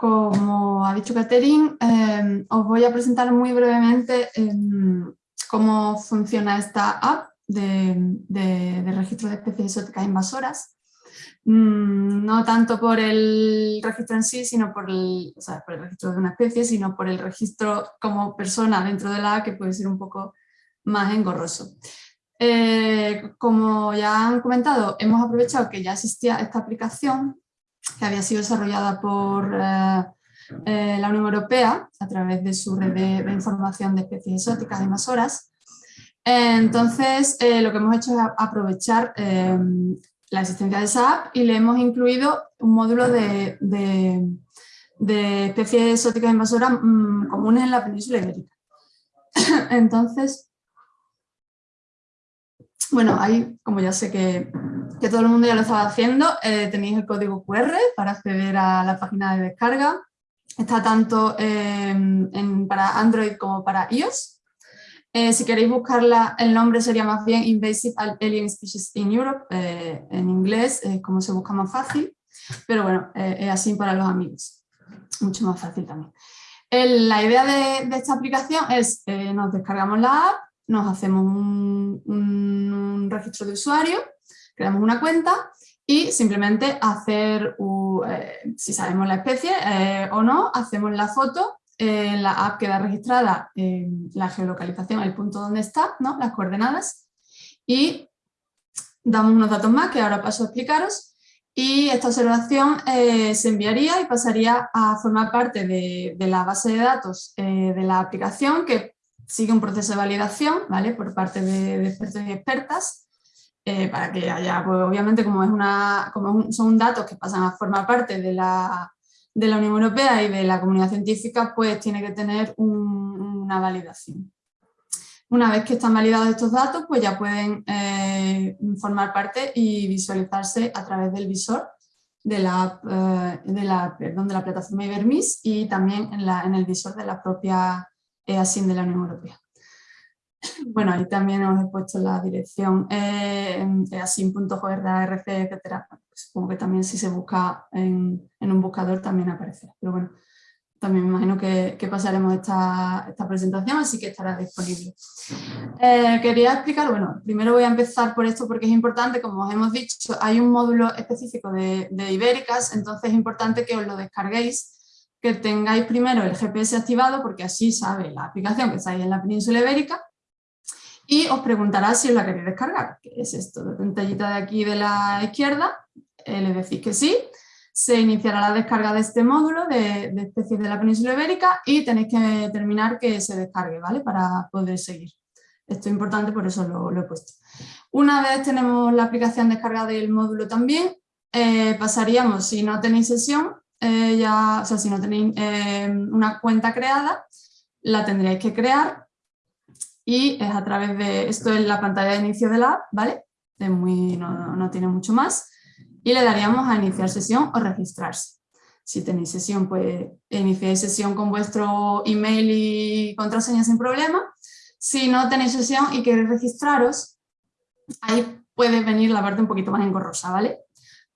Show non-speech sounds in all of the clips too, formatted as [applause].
como ha dicho Catherine, em, os voy a presentar muy brevemente em, cómo funciona esta app de, registro de especies exóticas invasoras. Mm, no tanto por el registro en sí, sino por el, por el registro de una especie, sino por el registro como persona dentro de la app que puede ser un poco más engorroso. Eh, como ya han comentado, hemos aprovechado que ya existía esta aplicación que había sido desarrollada por eh, eh, la Unión Europea a través de su red de, información de especies exóticas invasoras. Entonces, lo que hemos hecho es aprovechar la existencia de esa app y le hemos incluido un módulo de, especies exóticas invasoras mm, comunes en la península ibérica. [coughs] Entonces, bueno, ahí, como ya sé que, todo el mundo ya lo estaba haciendo, eh, tenéis el código QR para acceder a la página de descarga. Está tanto em, para Android como para iOS. Eh, si queréis buscarla, el nombre sería más bien Invasive Alien Species in Europe, eh, en inglés, como se busca más fácil, pero bueno, es así para los amigos, mucho más fácil también. la idea de, de, esta aplicación es, nos descargamos la app, nos hacemos un, registro de usuario, creamos una cuenta y simplemente hacer, eh, si sabemos la especie eh, o no, hacemos la foto, en la app queda registrada la geolocalización, el punto donde está, ¿no? las coordenadas y damos unos datos más que ahora paso a explicaros y esta observación eh, se enviaría y pasaría a formar parte de, de la base de datos de la aplicación que sigue un proceso de validación ¿vale? por parte de, expertos y expertas eh, para que haya, pues obviamente como, es una, como son datos que pasan a formar parte de la, de la Unión Europea y de la comunidad científica, pues tiene que tener una validación. Una vez que están validados estos datos, pues ya pueden eh, formar parte y visualizarse a través del visor de la, eh, de la, perdón, de la plataforma Ibermis y también en, la, en el visor de la propia así de la Unión Europea. Bueno, ahí también os he puesto la dirección eh, easin.org, etc. Supongo que también si se busca en, un buscador también aparecerá. Pero bueno, también me imagino que, pasaremos esta, presentación, así que estará disponible. Eh, quería explicar, bueno, primero voy a empezar por esto porque es importante, como os hemos dicho, hay un módulo específico de, de ibéricas, entonces es importante que os lo descarguéis que tengáis primero el GPS activado porque así sabe la aplicación que estáis en la península ibérica y os preguntará si os la queréis descargar, que es esto, la pantallita de aquí de la izquierda, eh, le decís que sí, se iniciará la descarga de este módulo de, especies de la península ibérica y tenéis que determinar que se descargue, ¿vale? Para poder seguir. Esto es importante, por eso lo, he puesto. Una vez tenemos la aplicación descargada del módulo también, eh, pasaríamos, si no tenéis sesión, eh, ya, o sea, si no tenéis eh, una cuenta creada, la tendréis que crear y es a través de, esto es la pantalla de inicio de la app, ¿vale? Es muy, no, no tiene mucho más y le daríamos a iniciar sesión o registrarse. Si tenéis sesión, pues iniciéis sesión con vuestro email y contraseña sin problema. Si no tenéis sesión y queréis registraros, ahí puede venir la parte un poquito más engorrosa, ¿vale?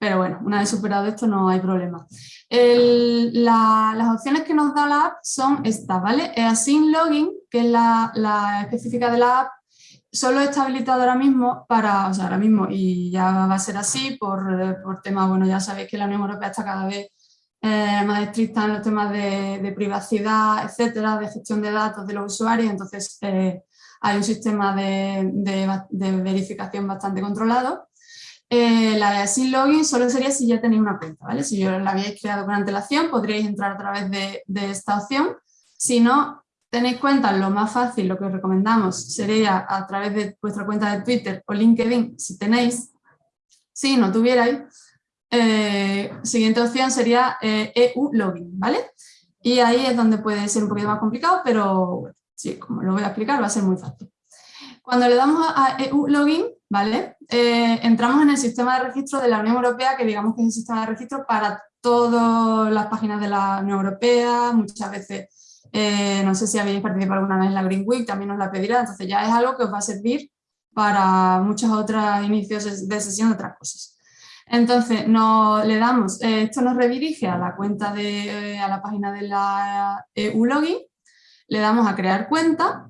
Pero bueno, una vez superado esto no hay problema. las opciones que nos da la app son estas, ¿vale? Async Login, que es la, específica de la app, solo está habilitado ahora mismo para, o sea, ahora mismo, y ya va a ser así por, por temas, bueno, ya sabéis que la Unión Europea está cada vez eh, más estricta en los temas de, privacidad, etcétera, de gestión de datos de los usuarios, entonces eh, hay un sistema de, de verificación bastante controlado. Eh, la de sin login solo sería si ya tenéis una cuenta, ¿vale? Si yo la habíais creado con antelación, podríais entrar a través de, esta opción. Si no tenéis cuenta, lo más fácil, lo que os recomendamos sería a través de vuestra cuenta de Twitter o LinkedIn, si tenéis. Si no tuvierais, eh, siguiente opción sería EU eh, e Login, ¿vale? Y ahí es donde puede ser un poquito más complicado, pero sí, como lo voy a explicar, va a ser muy fácil. Cuando le damos a EU Login, ¿vale? Eh, entramos en el sistema de registro de la Unión Europea, que digamos que es el sistema de registro para todas las páginas de la Unión Europea, muchas veces, eh, no sé si habéis participado alguna vez en la Green Week, también os la pedirá, entonces ya es algo que os va a servir para muchos otros inicios de sesión de otras cosas. Entonces, no, le damos, eh, esto nos redirige a la cuenta de, a la página de la EU-Login, le damos a crear cuenta,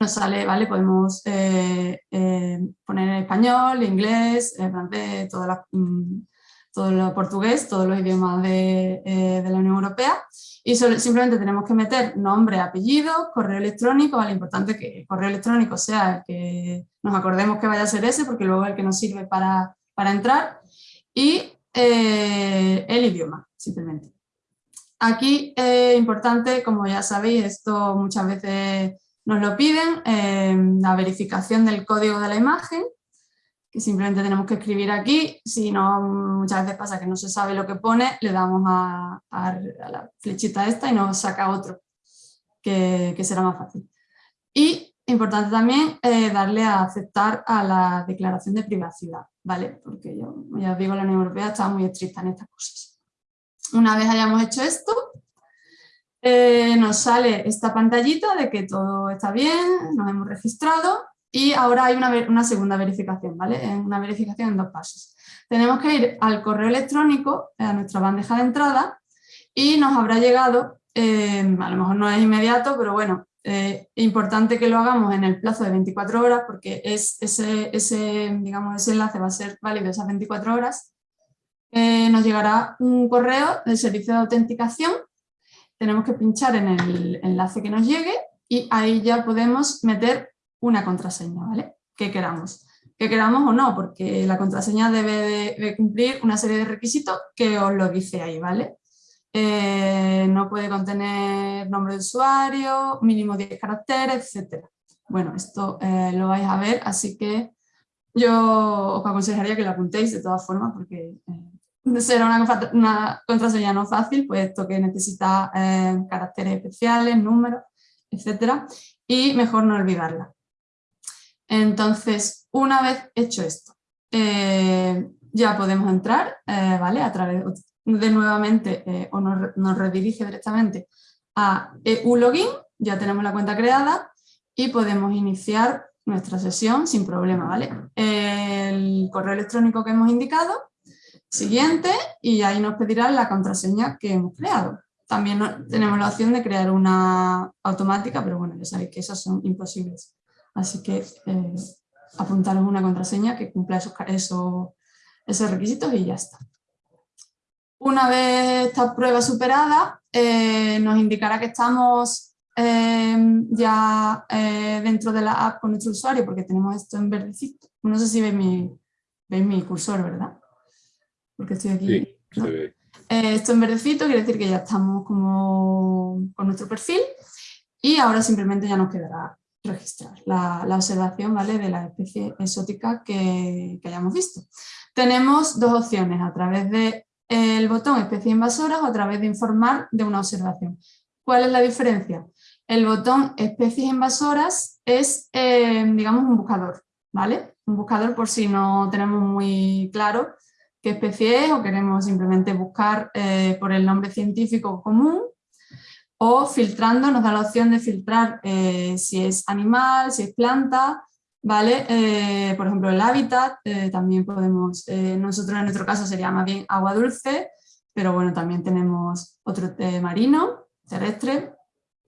nos sale, ¿vale? Podemos poner en español, inglés, francés, todas las mm, todo lo portugués, todos los idiomas de, eh, la Unión Europea y simplemente tenemos que meter nombre, apellido, correo electrónico, vale, importante que el correo electrónico sea el que nos acordemos que vaya a ser ese porque luego es el que nos sirve para, entrar y eh, el idioma, simplemente. Aquí es importante, como ya sabéis, esto muchas veces nos lo piden, eh, la verificación del código de la imagen, que simplemente tenemos que escribir aquí, si no muchas veces pasa que no se sabe lo que pone, le damos a, la flechita esta y nos saca otro, que, será más fácil. Y importante también eh, darle a aceptar a la declaración de privacidad, ¿vale? Porque yo, ya os digo, la Unión Europea está muy estricta en estas cosas. Una vez hayamos hecho esto, eh, nos sale esta pantallita de que todo está bien, nos hemos registrado y ahora hay una, segunda verificación, ¿vale? Una verificación en dos pasos. Tenemos que ir al correo electrónico, a nuestra bandeja de entrada, y nos habrá llegado, a lo mejor no es inmediato, pero bueno, eh, importante que lo hagamos en el plazo de 24 horas, porque es ese, ese, digamos, ese enlace va a ser válido esas 24 horas. Eh, nos llegará un correo del servicio de autenticación, tenemos que pinchar en el enlace que nos llegue y ahí ya podemos meter una contraseña, ¿vale? Que queramos. Que queramos o no, porque la contraseña debe de, cumplir una serie de requisitos que os lo dice ahí, ¿vale? Eh, no puede contener nombre de usuario, mínimo 10 caracteres, etc. Bueno, esto eh, lo vais a ver, así que yo os aconsejaría que lo apuntéis de todas formas, porque eh, será una, contraseña no fácil, puesto que necesita caracteres especiales, números, etc. Y mejor no olvidarla. Entonces, una vez hecho esto, eh, ya podemos entrar, eh, ¿vale? A través de nuevamente, eh, o nos, redirige directamente a EU-Login, ya tenemos la cuenta creada y podemos iniciar nuestra sesión sin problema, ¿vale? El correo electrónico que hemos indicado, siguiente, y ahí nos pedirá la contraseña que hemos creado. También tenemos la opción de crear una automática, pero bueno, ya sabéis que esas son imposibles. Así que eh, apuntaros una contraseña que cumpla esos, esos, requisitos y ya está. Una vez esta prueba superada, eh, nos indicará que estamos eh, ya dentro de la app con nuestro usuario porque tenemos esto en verdecito. No sé si veis mi, mi cursor, ¿verdad? Porque estoy aquí. Sí, se ve. esto en verdecito quiere decir que ya estamos como con nuestro perfil y ahora simplemente ya nos quedará registrar la, observación ¿vale? de la especie exótica que, hayamos visto. Tenemos dos opciones, a través del botón especie invasoras o a través de informar de una observación. ¿Cuál es la diferencia? El botón especies invasoras es, eh, digamos, un buscador, ¿vale? Un buscador por si no tenemos muy claro qué especie es o queremos simplemente buscar eh, por el nombre científico común o filtrando nos da la opción de filtrar eh, si es animal, si es planta, ¿vale? Eh, por ejemplo, el hábitat, también podemos, nosotros en nuestro caso sería más bien agua dulce, pero bueno, también tenemos otro marino, terrestre,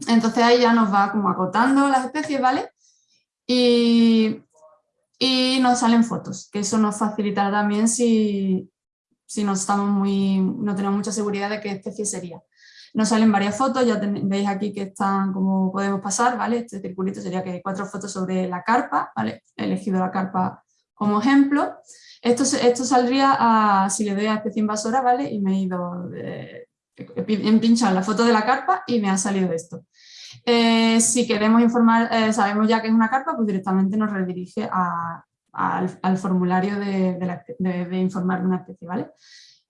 entonces ahí ya nos va como acotando las especies, ¿vale? Y, y nos salen fotos, que eso nos facilitará también si, si no, estamos muy, no tenemos mucha seguridad de qué especie sería. Nos salen varias fotos, ya veis aquí que están como podemos pasar, ¿vale? Este circulito sería que hay cuatro fotos sobre la carpa, ¿vale? He elegido la carpa como ejemplo. Esto, esto saldría si le doy a especie invasora, ¿vale? Y me he ido, eh, he pinchado la foto de la carpa y me ha salido esto. Eh, si queremos informar, eh, sabemos ya que es una carpa, pues directamente nos redirige al, formulario de, informar de una especie, ¿vale?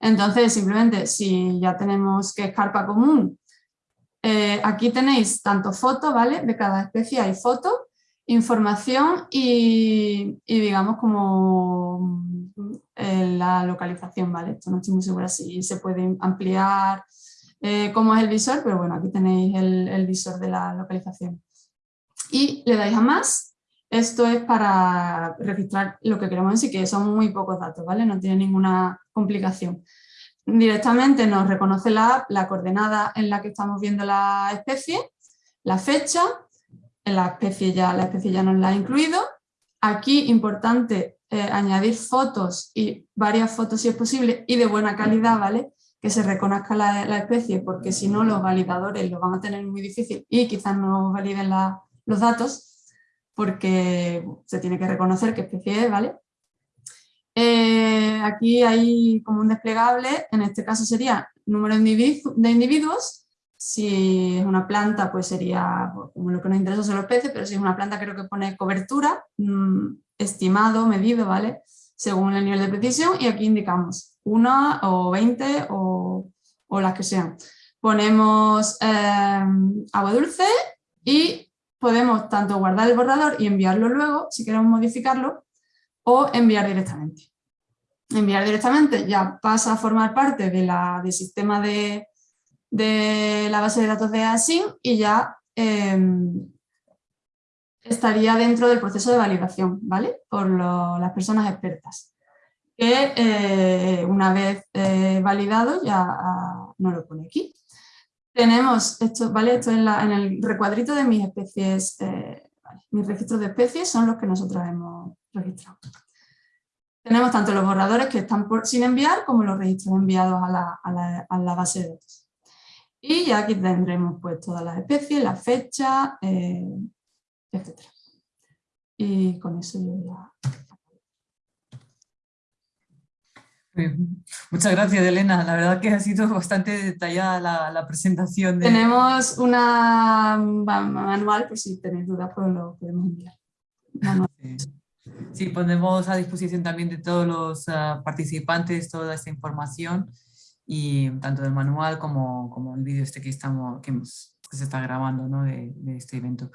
Entonces, simplemente, si ya tenemos que es carpa común, eh, aquí tenéis tanto fotos, ¿vale? De cada especie hay fotos, información y, digamos como la localización, ¿vale? Esto no estoy muy segura si se puede ampliar eh, cómo es el visor, pero bueno, aquí tenéis el, visor de la localización. Y le dais a más Esto es para registrar lo que queremos decir, que son muy pocos datos, ¿vale? No tiene ninguna complicación. Directamente nos reconoce la la coordenada en la que estamos viendo la especie, la fecha, la especie ya, la especie ya nos la ha incluido. Aquí, importante, eh, añadir fotos y varias fotos si es posible y de buena calidad, ¿vale? Que se reconozca la, especie, porque si no los validadores lo van a tener muy difícil y quizás no validen los datos porque se tiene que reconocer qué especie es, ¿vale? Eh, aquí hay como un desplegable, en este caso sería número de individuos, si es una planta pues sería, como lo que nos interesa son los peces, pero si es una planta creo que pone cobertura, mm, estimado, medido, ¿vale? Según el nivel de precisión y aquí indicamos una o 20 o, las que sean. Ponemos eh, agua dulce y podemos tanto guardar el borrador y enviarlo luego, si queremos modificarlo, o enviar directamente. Enviar directamente ya pasa a formar parte de la, del sistema de, la base de datos de ASIN y ya em, estaría dentro del proceso de validación, ¿vale? Por las personas expertas. Que eh, una vez eh, validado ya ah, no lo pone aquí. Tenemos esto, ¿vale? Esto en, el recuadrito de mis especies, eh, mis registros de especies son los que nosotros hemos registrado. Tenemos tanto los borradores que están sin enviar como los registros enviados a la, base de datos. Y ya aquí tendremos pues todas las especies, la fecha, eh, etc. Y con eso yo ya Muchas gracias, Elena. La verdad que ha sido [laughs] bastante detallada la, presentación. Tenemos una manual, pues si tenéis dudas, pues lo podemos enviar. Sí. ponemos a disposición también de todos los ah, participantes toda esta información, y tanto del manual como, como el vídeo este que, estamos, que, se está grabando ¿no? de, de este evento.